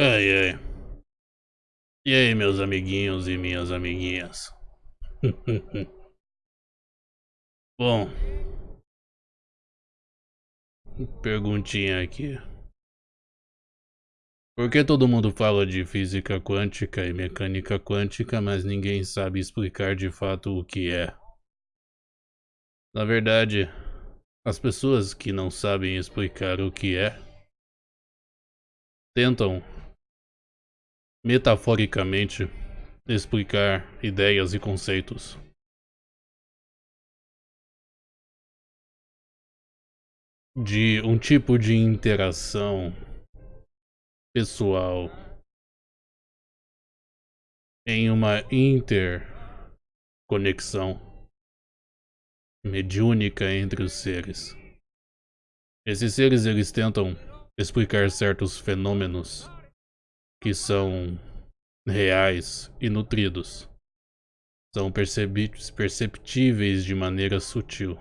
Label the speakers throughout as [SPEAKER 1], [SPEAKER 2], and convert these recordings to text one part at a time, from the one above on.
[SPEAKER 1] Ai, ai. E aí, meus amiguinhos e minhas amiguinhas? Bom. Perguntinha aqui. Por que todo mundo fala de física quântica e mecânica quântica, mas ninguém sabe explicar de fato o que é? Na verdade, as pessoas que não sabem explicar o que é tentam metaforicamente, explicar ideias e conceitos. De um tipo de interação pessoal em uma interconexão mediúnica entre os seres. Esses seres eles tentam explicar certos fenômenos que são reais e nutridos. São perceptíveis de maneira sutil.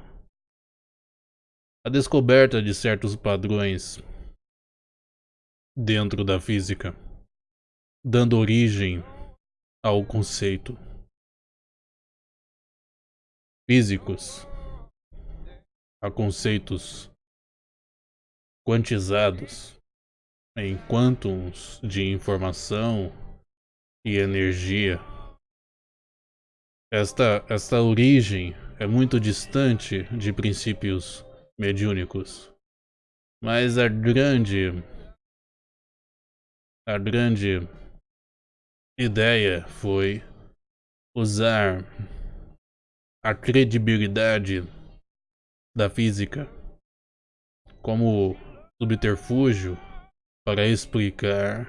[SPEAKER 1] A descoberta de certos padrões dentro da física, dando origem ao conceito. Físicos a conceitos quantizados em quantums de informação e energia. Esta, esta origem é muito distante de princípios mediúnicos. Mas a grande a grande ideia foi usar a credibilidade da física como subterfúgio para explicar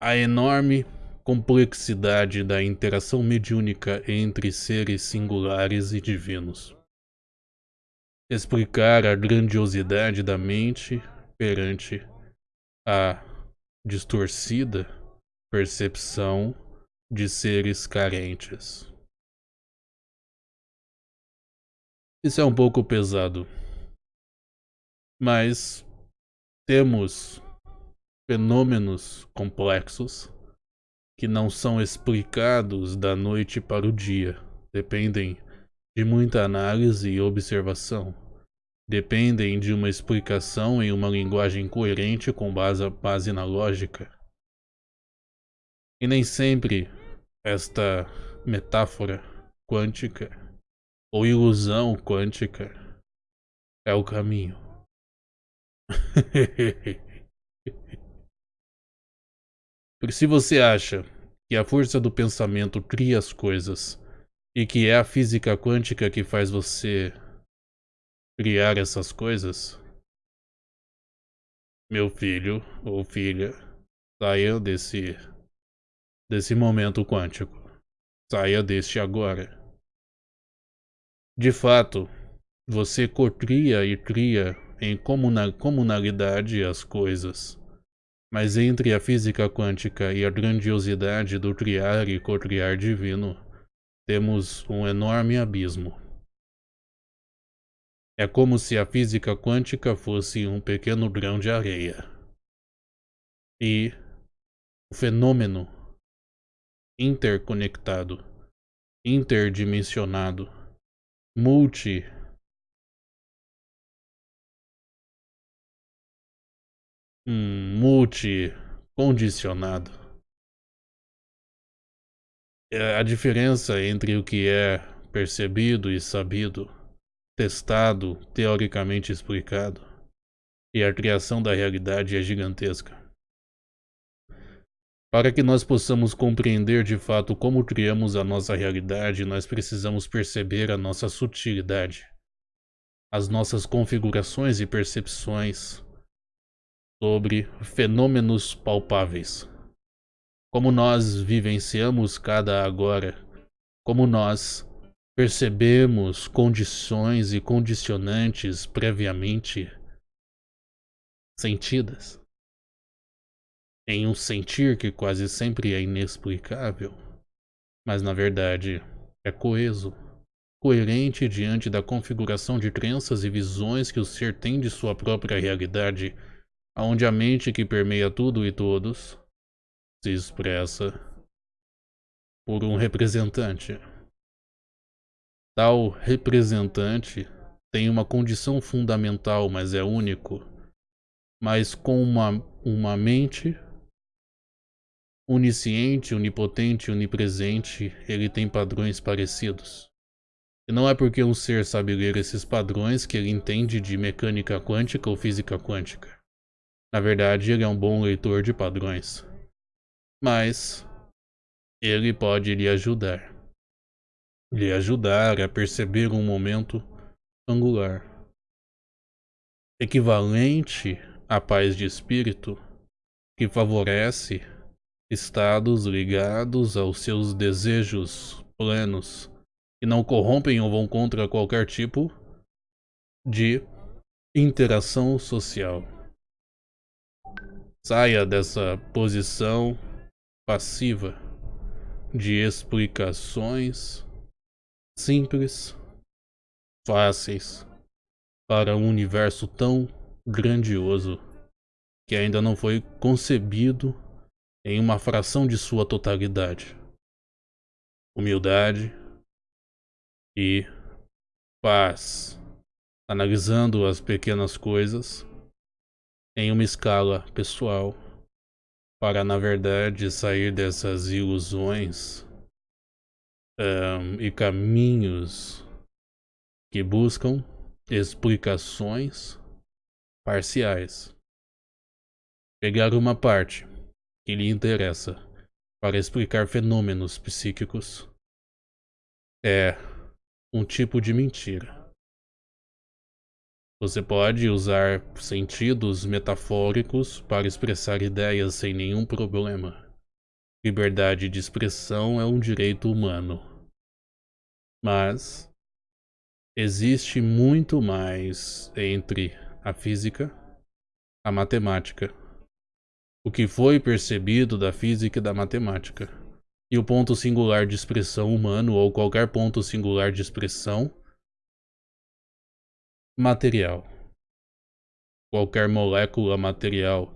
[SPEAKER 1] a enorme complexidade da interação mediúnica entre seres singulares e divinos. Explicar a grandiosidade da mente perante a distorcida percepção de seres carentes. Isso é um pouco pesado, mas temos fenômenos complexos que não são explicados da noite para o dia. Dependem de muita análise e observação. Dependem de uma explicação em uma linguagem coerente com base, base na lógica. E nem sempre esta metáfora quântica ou ilusão quântica é o caminho. Porque se você acha que a força do pensamento cria as coisas e que é a física quântica que faz você criar essas coisas, meu filho ou filha, saia desse desse momento quântico. Saia deste agora. De fato, você cocria e cria em comunalidade as coisas. Mas entre a física quântica e a grandiosidade do criar e cocriar divino, temos um enorme abismo. É como se a física quântica fosse um pequeno grão de areia. E o fenômeno interconectado, interdimensionado, multi um multi-condicionado. É a diferença entre o que é percebido e sabido, testado, teoricamente explicado, e a criação da realidade é gigantesca. Para que nós possamos compreender de fato como criamos a nossa realidade, nós precisamos perceber a nossa sutilidade, as nossas configurações e percepções, sobre fenômenos palpáveis. Como nós vivenciamos cada agora, como nós percebemos condições e condicionantes previamente sentidas. Em um sentir que quase sempre é inexplicável, mas na verdade é coeso, coerente diante da configuração de crenças e visões que o ser tem de sua própria realidade onde a mente que permeia tudo e todos se expressa por um representante. Tal representante tem uma condição fundamental, mas é único, mas com uma, uma mente onisciente, onipotente, onipresente, ele tem padrões parecidos. E não é porque um ser sabe ler esses padrões que ele entende de mecânica quântica ou física quântica. Na verdade, ele é um bom leitor de padrões. Mas ele pode lhe ajudar. Lhe ajudar a perceber um momento angular. Equivalente à paz de espírito que favorece estados ligados aos seus desejos plenos que não corrompem ou vão contra qualquer tipo de interação social. Saia dessa posição passiva de explicações simples, fáceis para um universo tão grandioso que ainda não foi concebido em uma fração de sua totalidade. Humildade, e paz, analisando as pequenas coisas em uma escala pessoal, para na verdade sair dessas ilusões um, e caminhos que buscam explicações parciais. Pegar uma parte que lhe interessa para explicar fenômenos psíquicos é um tipo de mentira. Você pode usar sentidos metafóricos para expressar ideias sem nenhum problema. Liberdade de expressão é um direito humano. Mas existe muito mais entre a física, a matemática, o que foi percebido da física e da matemática e o ponto singular de expressão humano ou qualquer ponto singular de expressão material. Qualquer molécula material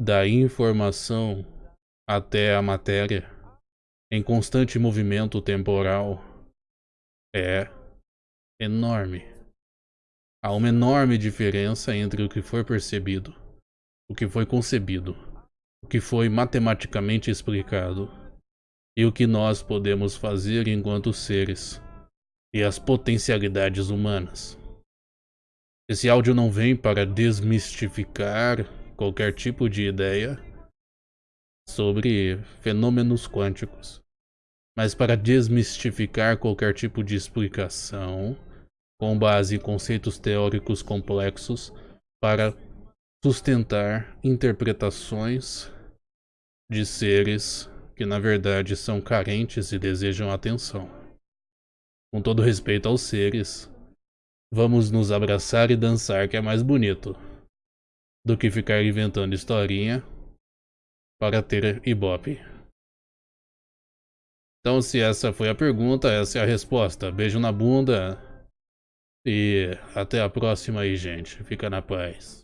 [SPEAKER 1] da informação até a matéria em constante movimento temporal é enorme. Há uma enorme diferença entre o que foi percebido, o que foi concebido, o que foi matematicamente explicado e o que nós podemos fazer enquanto seres e as potencialidades humanas. Esse áudio não vem para desmistificar qualquer tipo de ideia sobre fenômenos quânticos, mas para desmistificar qualquer tipo de explicação com base em conceitos teóricos complexos para sustentar interpretações de seres que na verdade são carentes e desejam atenção. Com todo respeito aos seres, vamos nos abraçar e dançar que é mais bonito do que ficar inventando historinha para ter ibope. Então, se essa foi a pergunta, essa é a resposta. Beijo na bunda e até a próxima aí, gente. Fica na paz.